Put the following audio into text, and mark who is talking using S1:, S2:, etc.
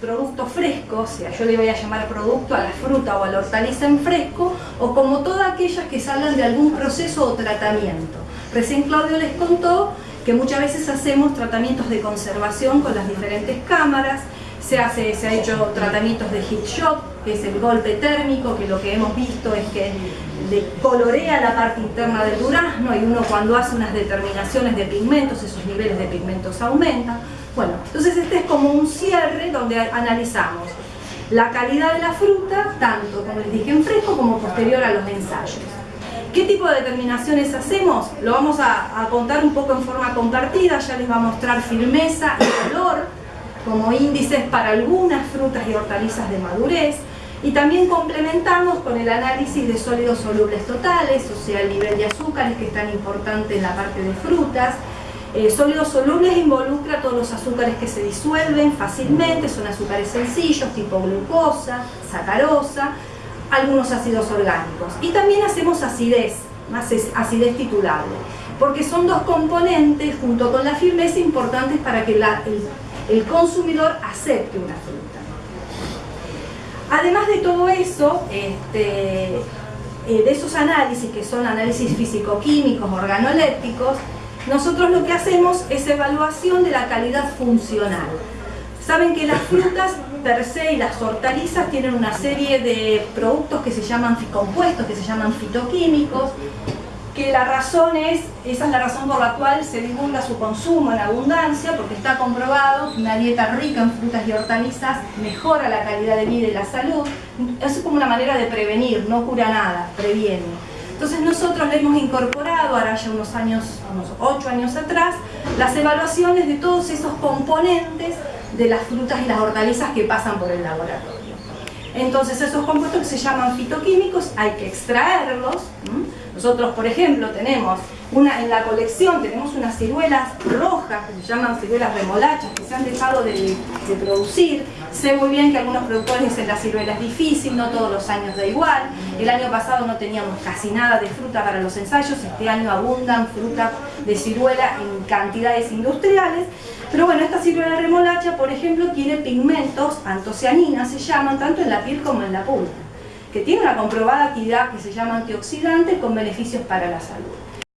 S1: producto fresco, o sea, yo le voy a llamar producto a la fruta o a la hortaliza en fresco, o como todas aquellas que salgan de algún proceso o tratamiento. Recién Claudio les contó que muchas veces hacemos tratamientos de conservación con las diferentes cámaras, se, hace, se ha hecho tratamientos de heat shock, que es el golpe térmico, que lo que hemos visto es que le colorea la parte interna del durazno y uno cuando hace unas determinaciones de pigmentos, esos niveles de pigmentos aumentan. Bueno, entonces este es como un cierre donde analizamos la calidad de la fruta, tanto como les dije en fresco como posterior a los ensayos. ¿Qué tipo de determinaciones hacemos? Lo vamos a, a contar un poco en forma compartida, ya les va a mostrar firmeza y color como índices para algunas frutas y hortalizas de madurez, y también complementamos con el análisis de sólidos solubles totales, o sea, el nivel de azúcares que es tan importante en la parte de frutas. Eh, sólidos solubles involucra todos los azúcares que se disuelven fácilmente, son azúcares sencillos tipo glucosa, sacarosa, algunos ácidos orgánicos. Y también hacemos acidez, más acidez titulable, porque son dos componentes junto con la firmeza importantes para que el consumidor acepte una fruta. Además de todo eso, este, eh, de esos análisis, que son análisis físico-químicos, organolépticos, nosotros lo que hacemos es evaluación de la calidad funcional. Saben que las frutas per se y las hortalizas tienen una serie de productos que se llaman compuestos, que se llaman fitoquímicos, que la razón es, esa es la razón por la cual se divulga su consumo en abundancia, porque está comprobado que una dieta rica en frutas y hortalizas mejora la calidad de vida y la salud. Es como una manera de prevenir, no cura nada, previene. Entonces nosotros le hemos incorporado, ahora ya unos años, unos ocho años atrás, las evaluaciones de todos esos componentes de las frutas y las hortalizas que pasan por el laboratorio. Entonces esos compuestos que se llaman fitoquímicos hay que extraerlos, nosotros, por ejemplo, tenemos una, en la colección tenemos unas ciruelas rojas que se llaman ciruelas remolachas que se han dejado de, producir. Sé muy bien que algunos productores dicen la ciruela es difícil, no todos los años da igual. El año pasado no teníamos casi nada de fruta para los ensayos, este año abundan fruta de ciruela en cantidades industriales. Pero bueno, esta ciruela remolacha, por ejemplo, tiene pigmentos, antocianinas se llaman, tanto en la piel como en la pulpa que tiene una comprobada actividad que se llama antioxidante con beneficios para la salud.